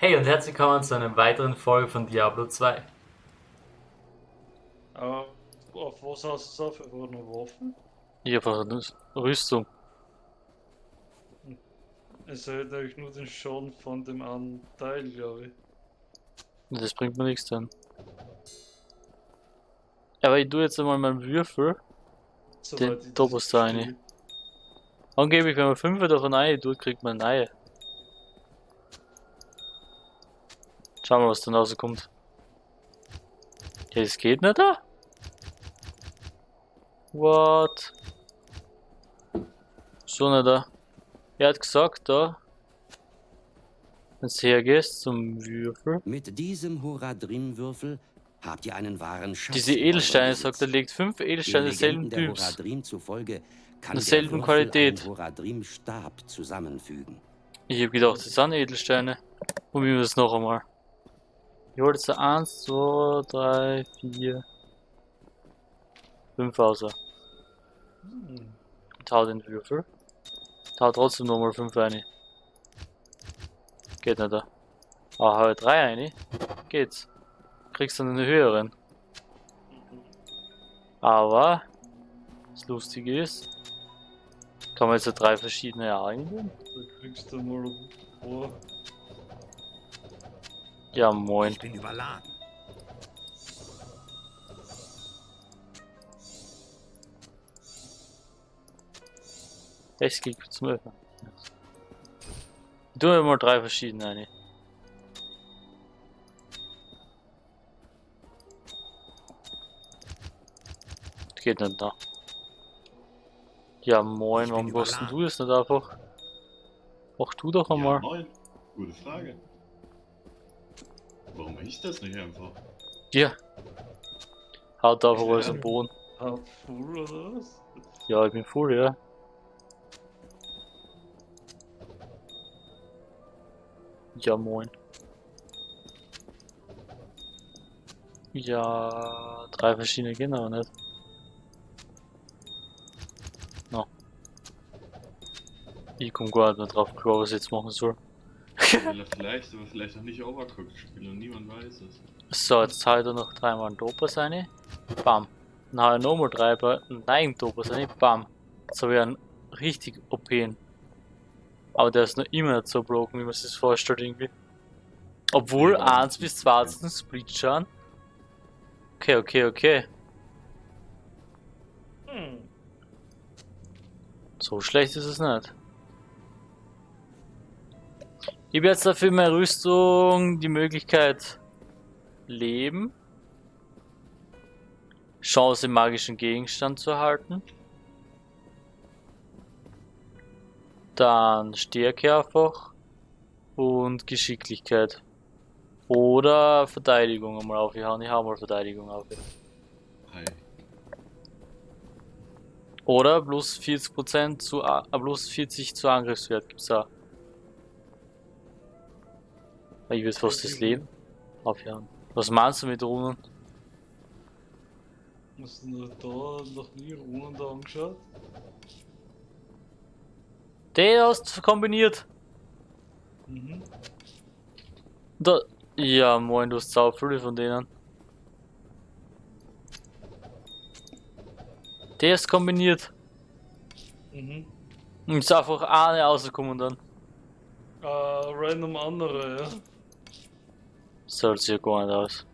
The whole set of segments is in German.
Hey und herzlich willkommen zu einer weiteren Folge von Diablo 2. Äh, auf was hast du auf? Einfach nur Waffen? Ich einfach eine Rüstung. Es hält euch nur den Schaden von dem einen Teil, glaube ich. Das bringt mir nichts dann. Aber ich tue jetzt einmal meinen Würfel. Ich das Topos da rein. Angeblich, wenn man 5 davon rein tut, kriegt man eine Schauen wir mal, was dann rauskommt. Ja, das geht nicht da? What? So nicht da. Er hat gesagt, da. Wenn du hergehst zum Würfel. Mit diesem Horadrim-Würfel habt ihr einen wahren Schatz. Diese in Edelsteine, sagt er, legt 5 Den Edelsteine der Typs. Zufolge kann Derselben der Qualität. einen Horadrim-Stab zusammenfügen. Ich hab gedacht, das sind Edelsteine. Probieren wir das noch einmal. Ich hol jetzt 1, 2, 3, 4, 5 raus. Hm. Und hau den Würfel. Hau trotzdem nochmal 5 rein. Geht nicht da. Ah, hau 3 rein. Geht's. Kriegst dann einen höheren. Aber, das Lustige ist, kann man jetzt drei verschiedene eingeben. Da kriegst du mal vor. Ja, moin. Ich bin überladen. Es geht zum Öffnen. Tue mal drei verschiedene. Das geht nicht da. Ja moin, warum überladen. du das nicht einfach? Mach du doch Ja, einmal. moin. Gute Frage. Warum mache ich das nicht einfach? Ja. Haut einfach Ja. alles am Boden. Halb full oder was? Ja, ich bin voll, ja. Ja, moin. Ja, drei verschiedene gehen aber nicht. No. Ich komm gar nicht mehr drauf klar, was ich jetzt machen soll. Vielleicht, aber vielleicht noch nicht Overcooked spielt und niemand weiß es. So, jetzt hau ich da noch dreimal einen Topaz rein. Bam. Dann hau ich nochmal drei bei nein Topaz rein. Bam. Jetzt habe ich einen richtig OP. Aber der ist noch immer nicht so broken, wie man sich das vorstellt irgendwie. Obwohl Ja, 1 bis 20 Split schauen. Okay, okay, okay. Hm. So schlecht ist es nicht. Ich habe jetzt dafür meine Rüstung die Möglichkeit Leben, Chance im magischen Gegenstand zu erhalten, dann Stärke einfach und Geschicklichkeit. Oder Verteidigung einmal aufgehauen. Ich hau mal Verteidigung auf. Hi. Oder plus 40% zu äh, plus 40 zu Angriffswert gibt's auch. Ich will fast das Leben aufhören. Was meinst du mit Runen? Hast du noch da noch nie Runen da angeschaut? Den hast du kombiniert. Mhm. Da. Ja, moin, du hast sau viele von denen. Der ist kombiniert. Mhm. Und ist einfach eine rausgekommen dann. Äh, random andere, ja. So sieht ja gar nicht aus.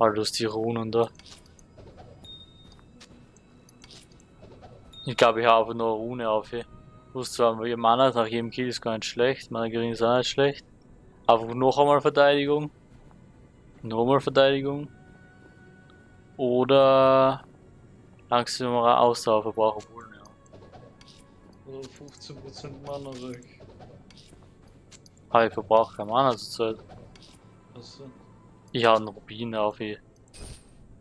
All das die Runen da. Ich glaube, ich habe einfach nur eine Rune auf hier. Plus zwar, Mana nach jedem Kill ist gar nicht schlecht, Mana gering ist auch nicht schlecht. Einfach noch einmal Verteidigung. Nochmal Verteidigung. Oder langsamer Ausdauerverbrauch, obwohl, ja. Oder 15% Mana weg. Aber ich verbrauche kein Mana zur Zeit. Achso. Ich habe einen Rubin auf hier.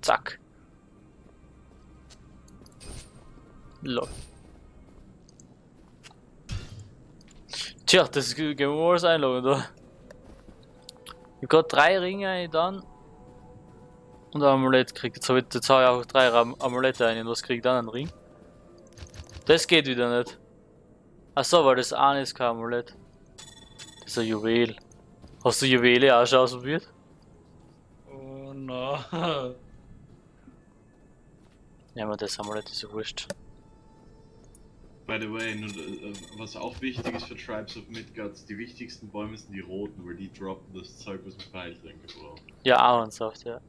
Zack. Lol. Tja, das gehen wir mal als einloggen da. Ich hab grad drei Ringe dann. Und ein Amulett kriegt. Jetzt habe ich, jetzt hab ich auch drei Am Amulette ein. Und was kriegt dann ein Ring? Das geht wieder nicht. Achso, weil das eine ist kein Amulett. Ist ein Juwel. Hast du Juwele auch schon ausprobiert? Oh nein. Ja, aber das Amulett ist ja wurscht. By the way, nur, äh, was auch wichtig ist für Tribes of Midgards, die wichtigsten Bäume sind die roten, weil die droppen das Zeug, was ein Pfeiltränke braucht. Ja, Ahornsaft, ja.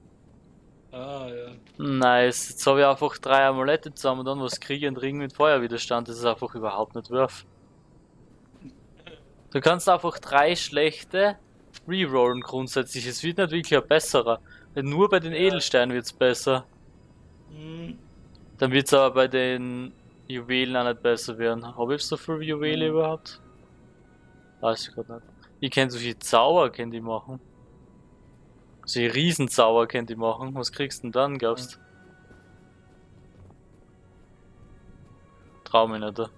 Ah ja. Nice, jetzt habe ich einfach drei Amulette zusammen und dann was kriege und Ring mit Feuerwiderstand. Das ist einfach überhaupt nicht worth. Du kannst einfach drei schlechte rerollen grundsätzlich. Es wird nicht wirklich ein besserer. Nur bei den Edelsteinen wird es besser. Hm. Dann wird es aber bei den Juwelen auch nicht besser werden. Habe ich so viel Juwele Mhm. überhaupt? Weiß ich gerade nicht. Ich kenne so viel Zauber, kennt die machen. So Riesenzauber kennt die machen. Was kriegst du denn dann, glaubst du? Trau mich nicht.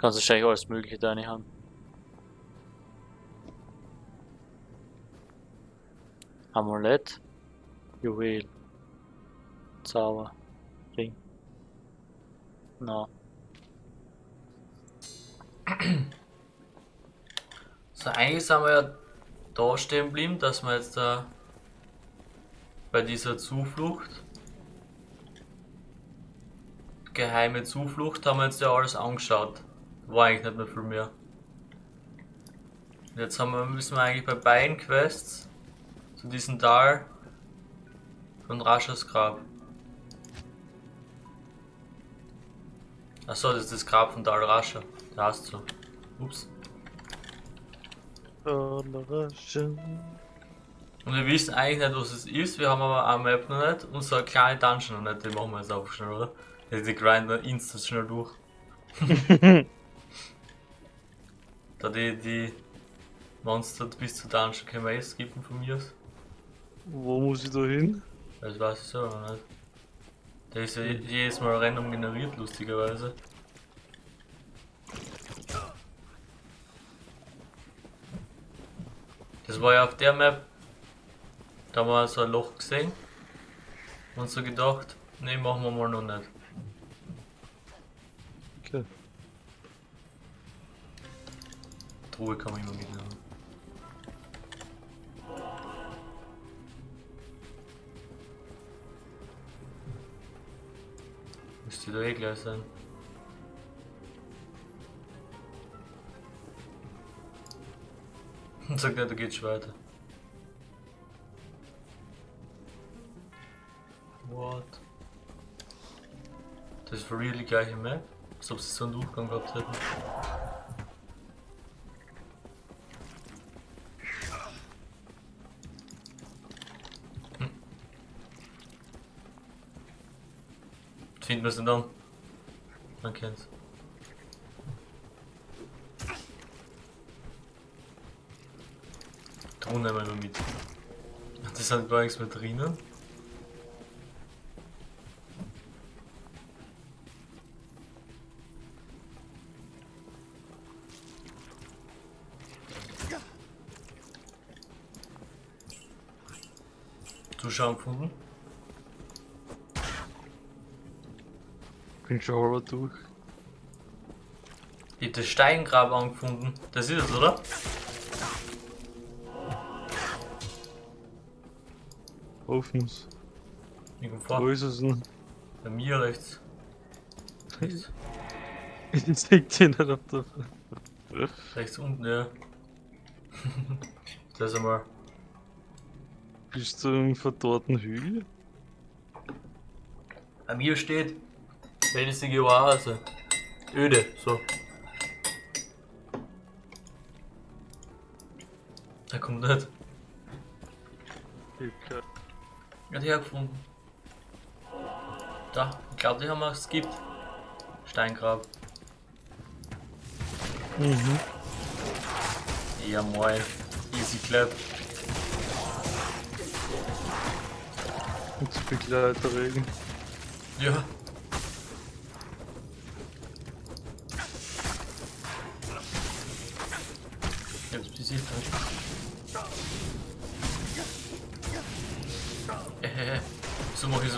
Kannst wahrscheinlich alles mögliche deine haben. Amulett, Juwel, Zauber, Ring. Na, So, eigentlich sind wir ja da stehen geblieben, dass wir jetzt da bei dieser Zuflucht, geheime Zuflucht, haben wir jetzt ja alles angeschaut. War eigentlich nicht mehr viel mehr. Und Jetzt haben wir, müssen wir eigentlich bei beiden Quests zu diesem Tal von Raschas Grab. Achso, das ist das Grab von Dal Rascha. Da hast du. Ups. Und wir wissen eigentlich nicht, was es ist, wir haben aber eine Map noch nicht und so eine kleine Dungeon noch nicht, die machen wir jetzt auch schnell, oder? Die, die grinden wir instant schnell durch. da die, die Monster bis zur Dungeon können wir eh skippen von mir aus. Wo muss ich da hin? Das weiß ich selber nicht. Der ist ja je- jedes Mal random generiert, lustigerweise. Das war ja auf der Map. Da haben wir so ein Loch gesehen. Und so gedacht, nee, machen wir mal noch nicht. Truhe kann man immer mitnehmen. Müsste da eh gleich sein. Und sagt nicht, da geht's weiter. What? Das ist for real die gleiche Map? Als ob sie so einen Durchgang gehabt hätten. Denn dann? Man kennt's. Ton nehmen wir mit. Das hat gar nichts mehr drinnen. Zuschauer gefunden? Bin schon halber durch. Ich hab das Steingrab angefunden. Das ist es, oder? Hoffens. Ich komm Wo vor. ist es denn? Bei mir rechts. Rechts, Ich sehe den nicht auf der. rechts unten, ja. das einmal. Bist du im verdorrten Hügel? Bei mir steht felsige Oase. Öde, so. Er kommt nicht. Ich hab keine- Er hat hergefunden. Da, ich glaube, die haben wir skippt. Steingrab. Mhm. Ja, moin. Easy clap. Und Begleiterregen. Ja.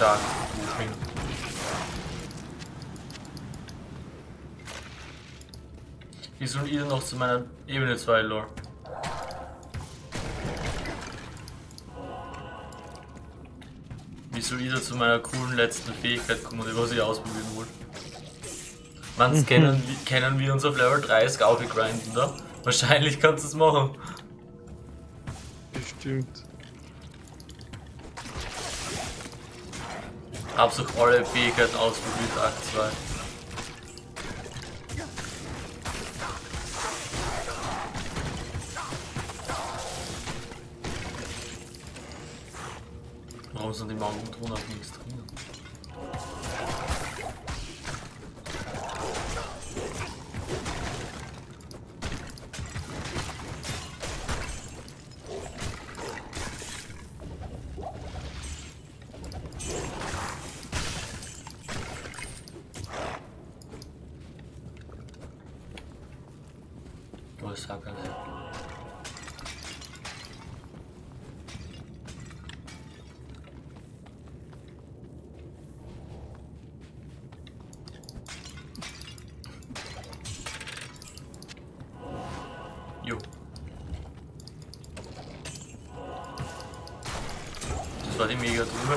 stark. Moving. Wie soll ihr noch zu meiner Ebene 2 Lore? Wie soll ihr zu meiner coolen letzten Fähigkeit kommen, die was ich ausprobieren wollte? Manns kennen, wir- kennen wir uns auf Level 30 aufgegrinden, da? Wahrscheinlich kannst du es machen. Bestimmt. Hab's auch alle Fähigkeiten ausprobiert, Akt 2. Warum sind die Magnetruhen auf nichts drin? Es. Jo. Das war die mega drüber.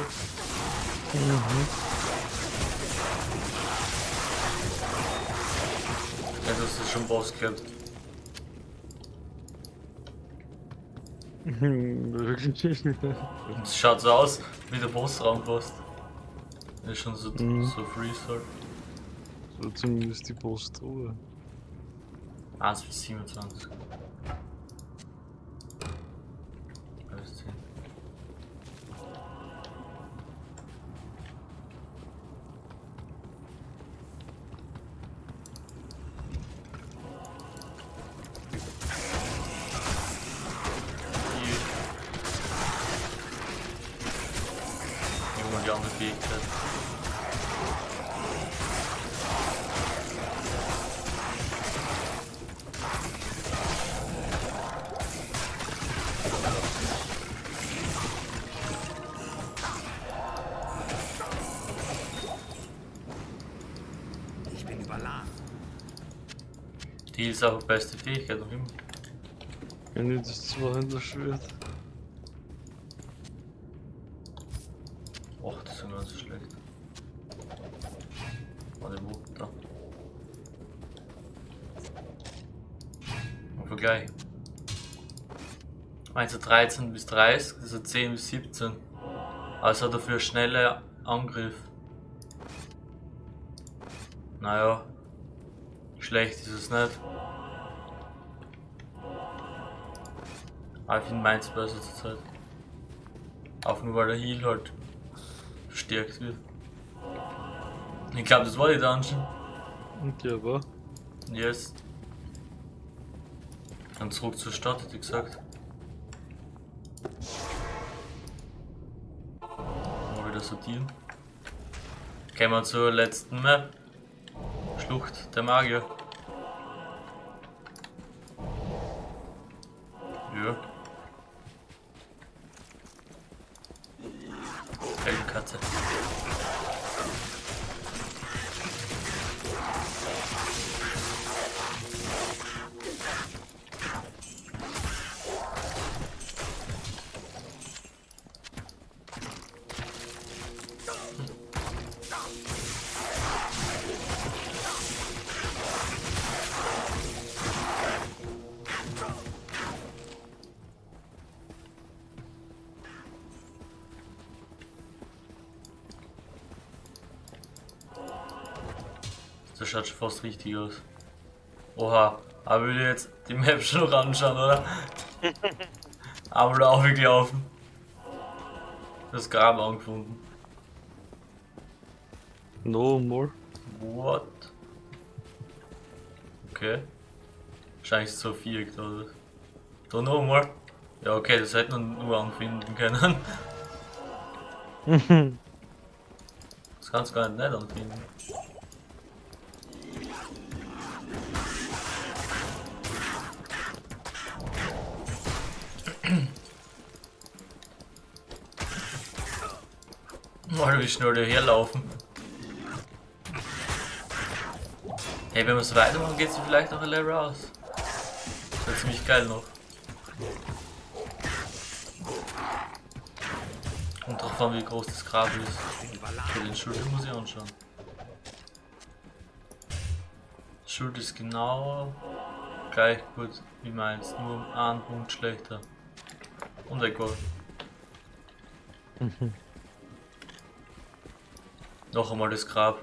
Ja, das ist schon Boss gehabt. Wirklich. Und es schaut so aus, wie der Bossraum fast. Ist schon so, Mhm. so freeze halt. so zumindest die Postruhe. 1 bis 27. Die ist auch beste Fähigkeit noch immer. Wenn ich das Zweihänderschwert. Och, das ist ja gar nicht so schlecht. Warte, wo? Da. Im Vergleich. Meinst du 13 bis 30, also 10 bis 17. Also dafür schnelle Angriff. Naja. Schlecht ist es nicht. Aber ich finde meins besser zur Zeit. Auch nur weil der Heal halt verstärkt wird. Ich glaube, das war die Dungeon. Und ja, war. Yes. Dann zurück zur Stadt, hätte ich gesagt. Mal wieder sortieren. Gehen wir zur letzten Map. Schlucht der Magier. Heldenkatze. Das schaut schon fast richtig aus. Oha, aber will ich jetzt die Map schon noch anschauen, oder? aber da aufgelaufen. Das Grab angefunden. No more. What? Okay. Wahrscheinlich ist es so viereck da, oder? Da nochmal. Ja, okay, das hätten wir nur anfinden können. Das kannst du gar nicht nicht anfinden. Mal wie schnell die herlaufen. Hey, wenn wir so weitermachen, geht's vielleicht noch ein Level raus. Das wäre ziemlich geil noch. Und drauf an, wie groß das Grab ist. Für den Schild muss ich anschauen. Schild ist genau gleich gut wie meins, nur einen Punkt schlechter. Und egal. Noch einmal das Grab.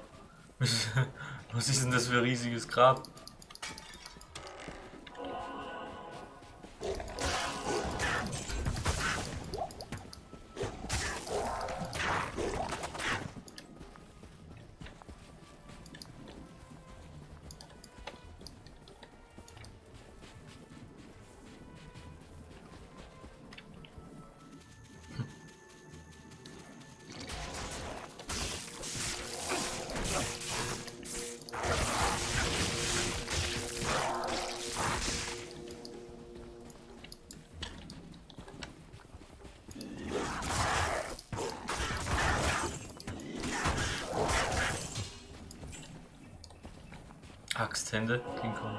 Was ist denn das für ein riesiges Grab? Axthände, King Kong.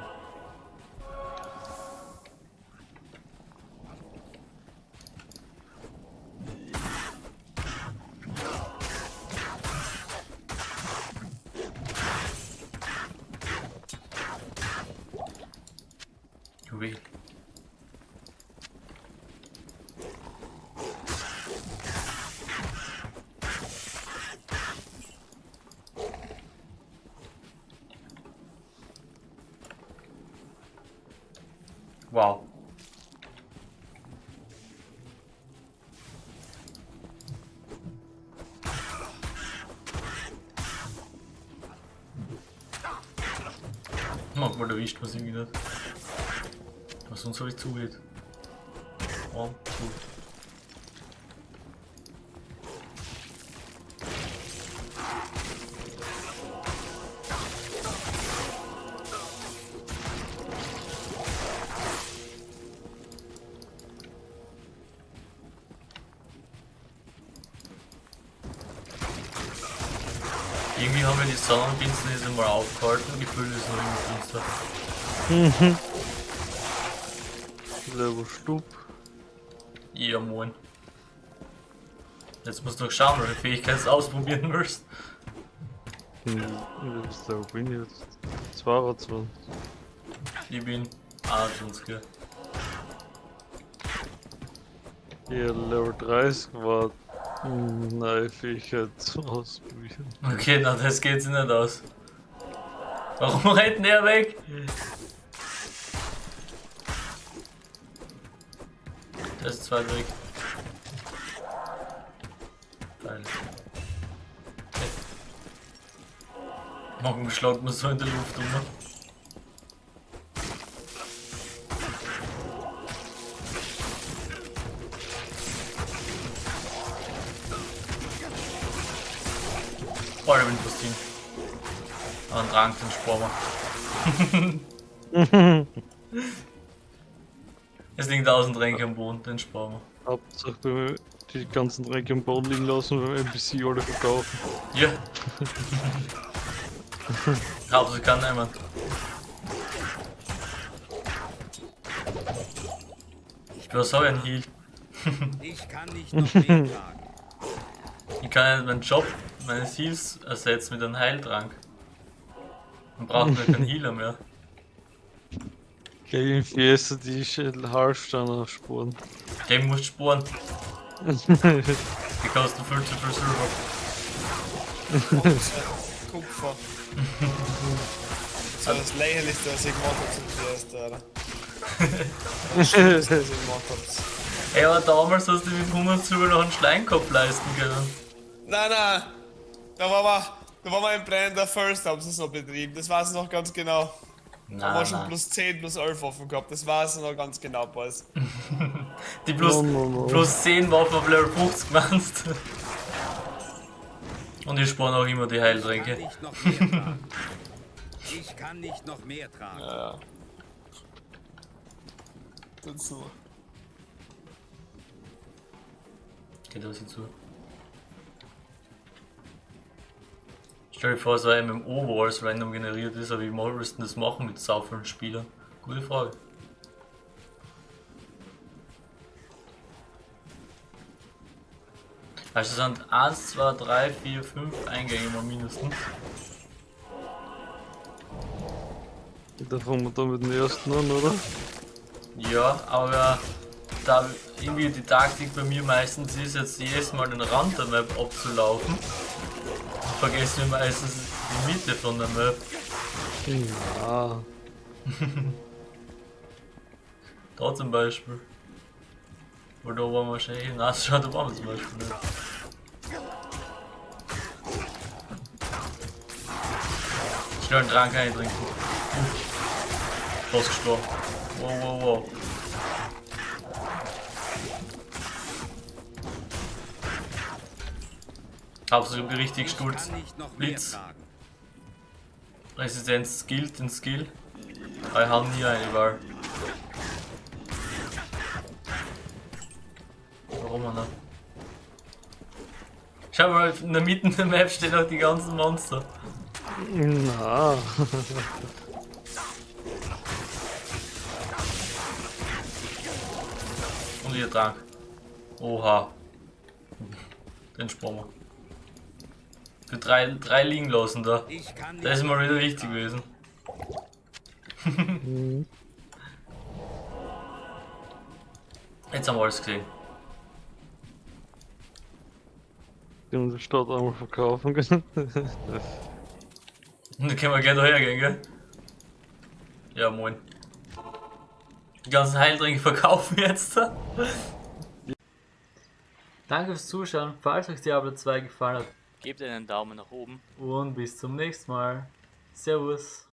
Juwel. Erwischt man irgendwie nicht. Was uns so nicht zugeht. Oh, gut. Irgendwie haben wir die Sonnenfinsternis mal aufgehalten, gefühlt ist noch immer finster. Level Stub. Ja, moin. Jetzt musst du noch schauen, welche Fähigkeit du ausprobieren willst. Hm, was da bin ich jetzt? 22. Ich bin 21. Hier Level 30 war hm, neue Fähigkeit ausprobieren. Okay, na das geht sich nicht aus. Warum rennt der weg? Der ist zweit weg. Okay. Morgen schlaut man so in der Luft um. ne? Oh, der Windpustin. Den sparen wir. es liegen tausend Tränke am Boden, den sparen wir. Hauptsache wir die ganzen Dreck am Boden liegen lassen und NPC alle verkaufen. Ja. Hauptsache kann niemand. Du hast auch einen Heal. Ich kann nicht noch. Ich kann ja meinen Job meines Heals ersetzen mit einem Heiltrank. Dann braucht man keinen Healer mehr. Gegen Fiesta die Halfstein aufspuren. Game muss sporen. Die kosten viel zu viel Silber. Kupfer. So das lächerlichste, was ich gemacht hab zum ersten, Alter. Das Schlimmste, was ich gemacht. Ey, aber damals hast du mit 100 Silber noch einen Schleinkopf leisten können. Nein, nein! Da war man, da war man im Blender First, haben sie es noch betrieben. Das weiß ich noch ganz genau. Da Nein, war schon plus 10, plus 11 offen gehabt. Das weiß ich noch ganz genau, Boys. Die plus, No, no, no. plus 10 Waffen auf Level 50 meinst. Und ich spare auch immer die Kann Heiltränke. nicht noch mehr tragen. Ich kann nicht noch mehr tragen. Ja. Dazu. Geht das jetzt Stell dir vor, so ein MMO, wo alles random generiert ist, aber wie willst du das machen mit so vielen Spielern? Gute Frage. Also sind 1, 2, 3, 4, 5 Eingänge mal mindestens. Da fangen wir da mit dem ersten an, oder? Ja, aber da irgendwie die Taktik bei mir meistens ist, jetzt jedes Mal den Rand der Map abzulaufen, vergessen wir meistens die Mitte von der Map. Ja. Da zum Beispiel. Weil da waren wir wahrscheinlich schau, da waren wir zum Beispiel nicht. Schnell einen Trank eintrinken. Uh. Fast gestorben. Wow, wow, wow. Absolut richtig Ich noch mehr Blitz. Resistenz skillt den Skill. Aber ich habe nie eine Wahl. Warum auch nicht? Schau mal, in der Mitte der Map stehen auch die ganzen Monster. Na. Und ihr Trank. Oha. Den sparen wir. Für drei, drei liegen lassen da. Das ist mal wieder wichtig gewesen. Mhm. Jetzt haben wir alles gesehen. Die haben die Stadt einmal verkaufen können. Und dann können wir gerne daher gehen, gell? Ja, moin. Die ganzen Heiltränke verkaufen jetzt. Danke fürs Zuschauen. Falls euch Diablo 2 gefallen hat Gebt einen Daumen nach oben. und bis zum nächsten Mal. Servus.